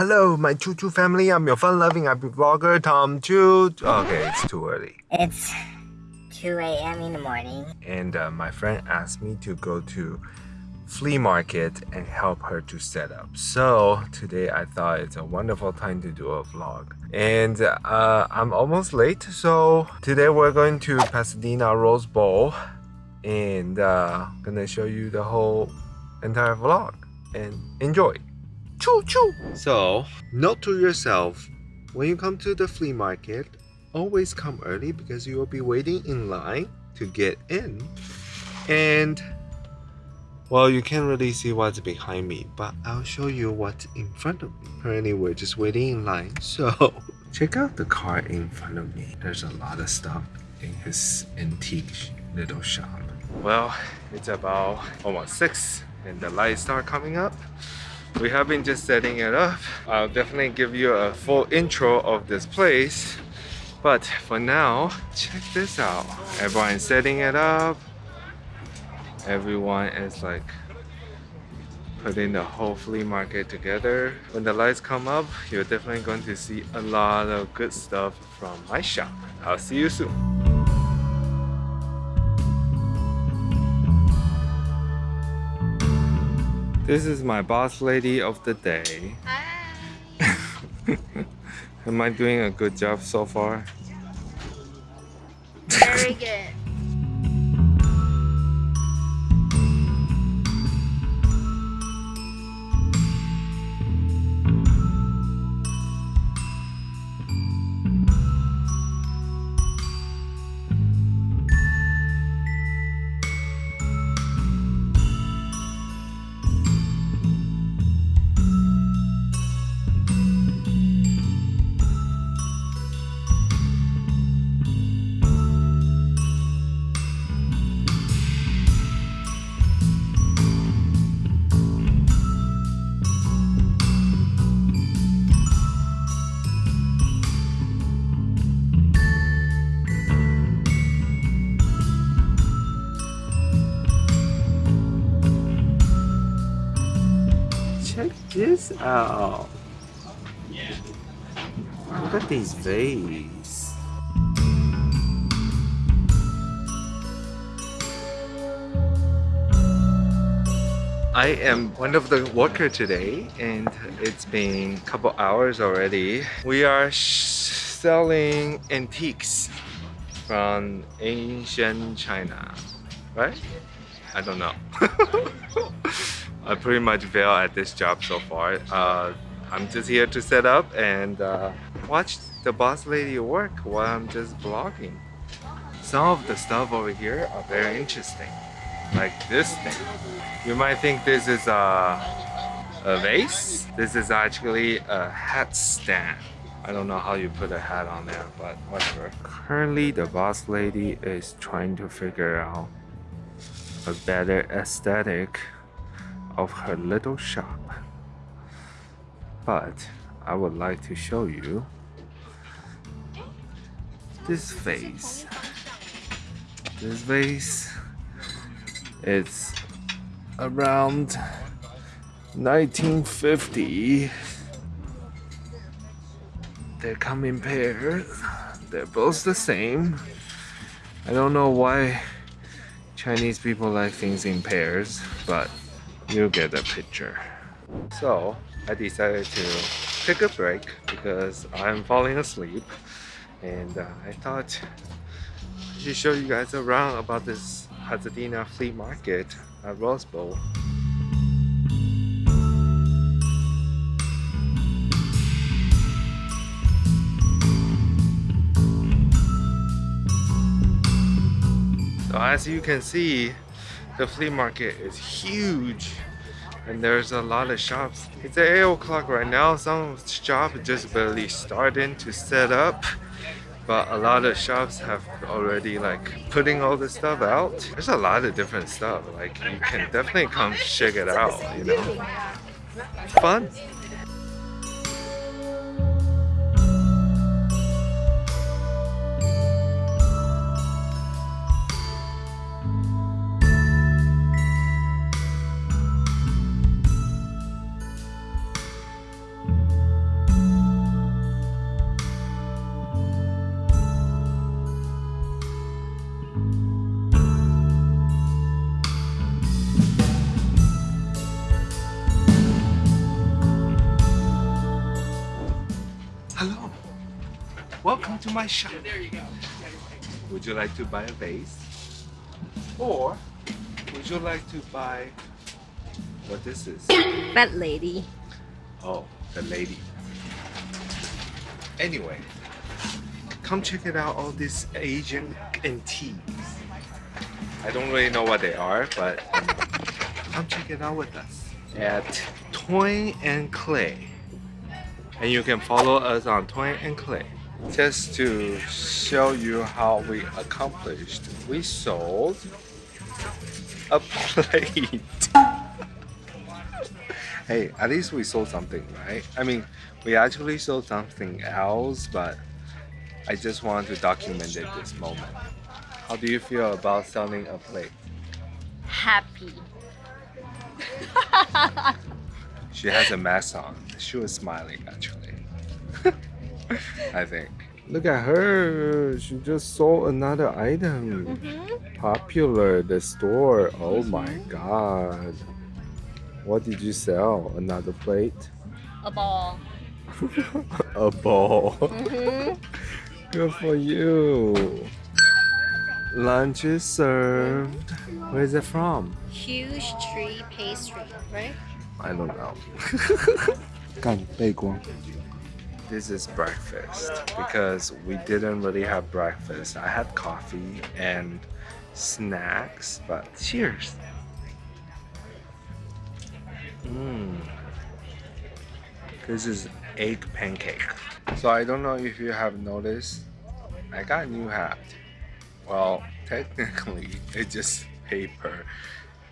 Hello, my Choo Choo family. I'm your fun-loving happy vlogger, Tom Choo. Okay, it's too early. It's 2 a.m. in the morning. And uh, my friend asked me to go to flea market and help her to set up. So today I thought it's a wonderful time to do a vlog. And uh, I'm almost late. So today we're going to Pasadena Rose Bowl and uh, gonna show you the whole entire vlog and enjoy. Choo choo! So, note to yourself, when you come to the flea market, always come early because you will be waiting in line to get in. And, well, you can't really see what's behind me, but I'll show you what's in front of me. Currently, we're just waiting in line, so check out the car in front of me. There's a lot of stuff in his antique little shop. Well, it's about almost 6 and the lights start coming up we have been just setting it up. I'll definitely give you a full intro of this place but for now check this out. Everyone's setting it up. Everyone is like putting the whole flea market together. When the lights come up you're definitely going to see a lot of good stuff from my shop. I'll see you soon This is my boss lady of the day. Hi. Am I doing a good job so far? Very good. Out. Look at these vase. I am one of the worker today and it's been a couple hours already. We are selling antiques from ancient China, right? I don't know. I pretty much fail at this job so far. Uh, I'm just here to set up and uh, watch the boss lady work while I'm just vlogging. Some of the stuff over here are very interesting. Like this thing. You might think this is a, a vase. This is actually a hat stand. I don't know how you put a hat on there, but whatever. Currently, the boss lady is trying to figure out a better aesthetic of her little shop. But I would like to show you this vase. This vase it's around 1950. They come in pairs. They're both the same. I don't know why Chinese people like things in pairs, but you get the picture. So I decided to take a break because I'm falling asleep and uh, I thought I should show you guys around about this Pasadena flea market at Rose Bowl. So as you can see, the flea market is huge and there's a lot of shops. It's 8 o'clock right now. Some shops just barely starting to set up but a lot of shops have already like putting all the stuff out. There's a lot of different stuff. Like you can definitely come check it out, you know. Fun. Welcome to my shop. There you go. Would you like to buy a vase? Or would you like to buy what this is? Fat lady. Oh, the lady. Anyway, come check it out all these Asian antiques. I don't really know what they are, but come check it out with us at Toy and Clay. And you can follow us on Toy and Clay. Just to show you how we accomplished, we sold a plate. hey, at least we sold something, right? I mean, we actually sold something else, but I just want to document it this moment. How do you feel about selling a plate? Happy. She has a mask on. She was smiling actually. I think. Look at her. She just sold another item. Mm-hmm. Popular, the store. Oh my god. What did you sell? Another plate? A ball. a ball. Mm-hmm. Good for you. Lunch is served. Where is it from? Huge tree pastry, right? I don't know. 干背光。 This is breakfast because we didn't really have breakfast. I had coffee and snacks, but cheers. Mmm. This is egg pancake. So I don't know if you have noticed, I got a new hat. Well, technically, it's just paper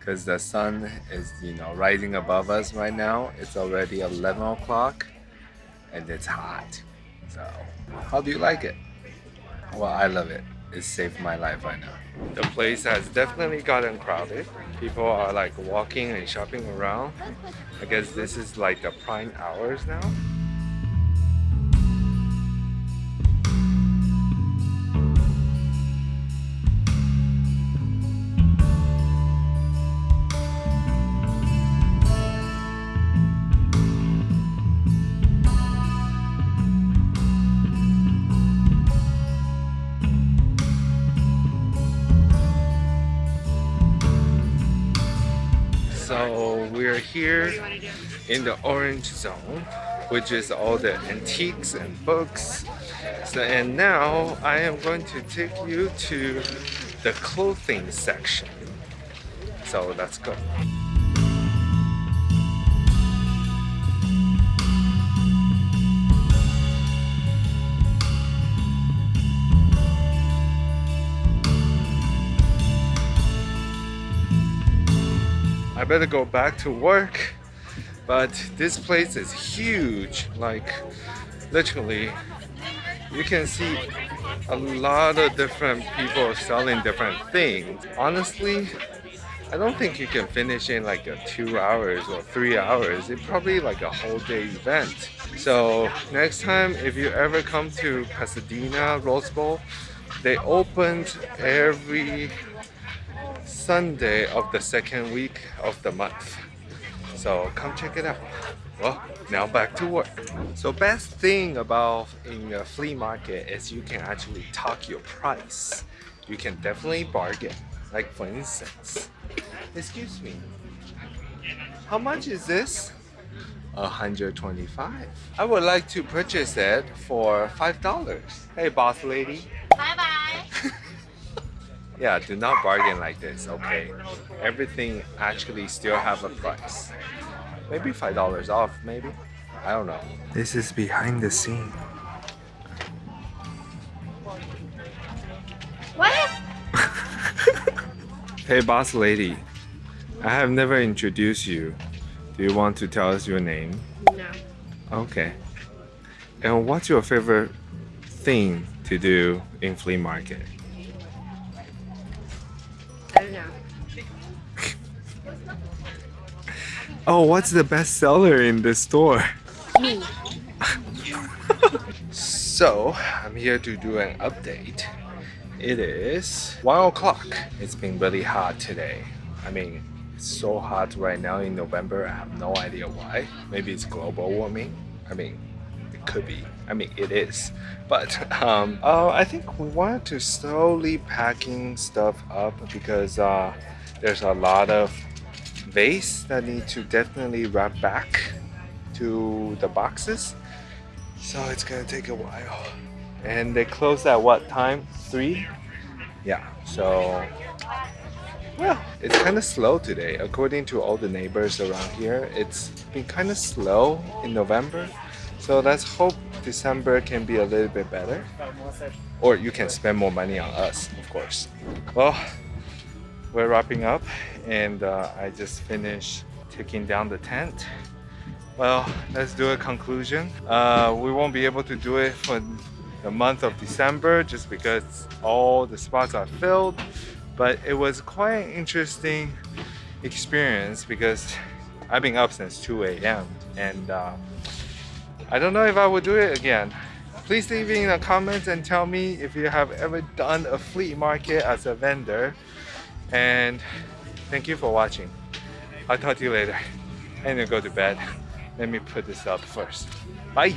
because the sun is, you know, rising above us right now. It's already 11 o'clock and it's hot. So, how do you like it? Well, I love it. It saved my life right now. The place has definitely gotten crowded. People are like walking and shopping around. I guess this is like the prime hours now. We're here in the orange zone, which is all the antiques and books. So and now I am going to take you to the clothing section. So let's go. I better go back to work. But this place is huge. Like literally you can see a lot of different people selling different things. Honestly, I don't think you can finish in like a two hours or three hours. It's probably like a whole day event. So next time, if you ever come to Pasadena Rose Bowl, they opened every Sunday of the second week of the month. So come check it out. Well, now back to work. So best thing about in a flea market is you can actually talk your price. You can definitely bargain. Like for instance, excuse me, how much is this? 125. I would like to purchase it for $5. Hey boss lady. Bye bye. Yeah, do not bargain like this, okay? Everything actually still have a price. Maybe $5 off, maybe? I don't know. This is behind the scene. What? Hey boss lady, I have never introduced you. Do you want to tell us your name? No. Okay. And what's your favorite thing to do in flea market? I don't know. Oh, what's the best seller in the store? Me. So, I'm here to do an update. It is 1 o'clock. It's been really hot today. I mean, it's so hot right now in November. I have no idea why. Maybe it's global warming. I mean, it could be. I mean, it is. But um, uh, I think we wanted to slowly packing stuff up because uh, there's a lot of vase that need to definitely wrap back to the boxes. So it's gonna take a while. And they close at what time? Three? Yeah, so well, it's kind of slow today. According to all the neighbors around here, it's been kind of slow in November. So let's hope December can be a little bit better. Or you can spend more money on us, of course. Well, we're wrapping up and uh, I just finished taking down the tent. Well, let's do a conclusion. Uh, we won't be able to do it for the month of December just because all the spots are filled but it was quite an interesting experience because I've been up since 2 a.m. and uh, I don't know if I would do it again. Please leave me in the comments and tell me if you have ever done a flea market as a vendor and thank you for watching. I'll talk to you later. Need to go to bed. Let me put this up first. Bye!